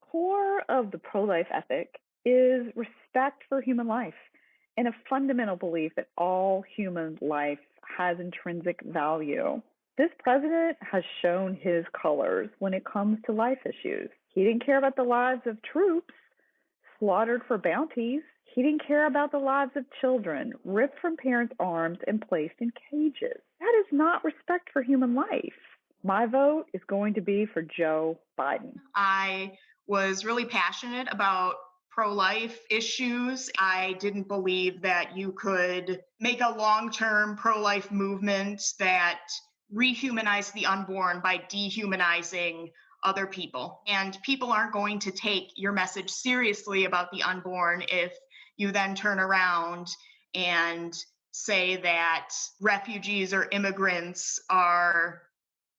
core of the pro life ethic is respect for human life and a fundamental belief that all human life has intrinsic value. This president has shown his colors when it comes to life issues. He didn't care about the lives of troops slaughtered for bounties. He didn't care about the lives of children ripped from parents' arms and placed in cages. That is not respect for human life. My vote is going to be for Joe Biden. I was really passionate about pro life issues. I didn't believe that you could make a long term pro life movement that rehumanized the unborn by dehumanizing other people. And people aren't going to take your message seriously about the unborn if you then turn around and say that refugees or immigrants are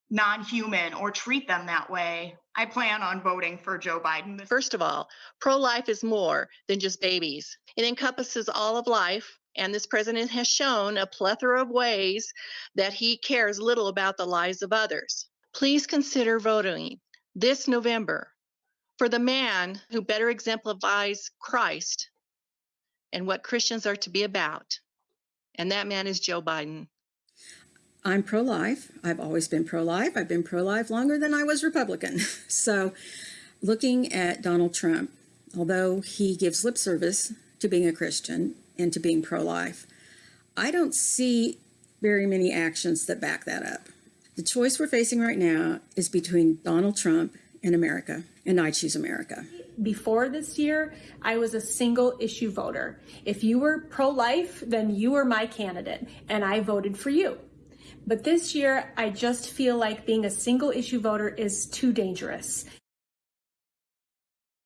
non human or treat them that way. I plan on voting for Joe Biden. First of all, pro life is more than just babies, it encompasses all of life. And this president has shown a plethora of ways that he cares little about the lives of others. Please consider voting this November for the man who better exemplifies Christ and what Christians are to be about. And that man is Joe Biden. I'm pro life. I've always been pro life. I've been pro life longer than I was Republican. So, looking at Donald Trump, although he gives lip service to being a Christian and to being pro life, I don't see very many actions that back that up. The choice we're facing right now is between Donald Trump and America, and I choose America. Before this year, I was a single issue voter. If you were pro life, then you were my candidate, and I voted for you. But this year, I just feel like being a single issue voter is too dangerous.